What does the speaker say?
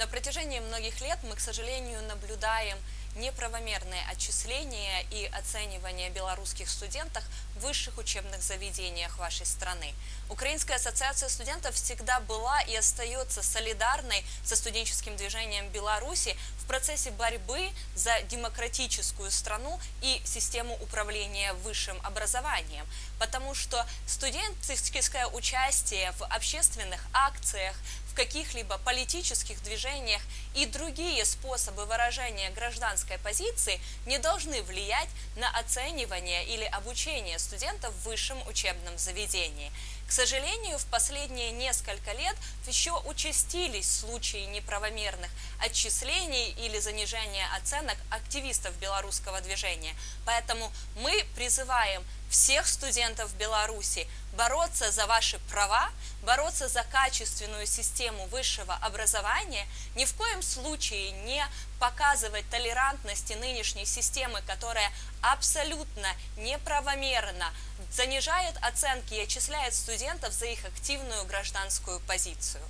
На протяжении многих лет мы, к сожалению, наблюдаем неправомерные отчисления и оценивание белорусских студентов в высших учебных заведениях вашей страны. Украинская ассоциация студентов всегда была и остается солидарной со студенческим движением Беларуси в процессе борьбы за демократическую страну и систему управления высшим образованием. Потому что студенческое участие в общественных акциях, в каких-либо политических движениях и другие способы выражения гражданской позиции не должны влиять на оценивание или обучение студентов в высшем учебном заведении. К сожалению, в последние несколько лет еще участились случаи неправомерных отчислений или занижения оценок активистов белорусского движения. Поэтому мы призываем всех студентов Беларуси бороться за ваши права, бороться за качественную систему высшего образования, ни в коем случае не показывать толерантности нынешней системы, которая абсолютно неправомерно занижает оценки и отчисляет студентов за их активную гражданскую позицию.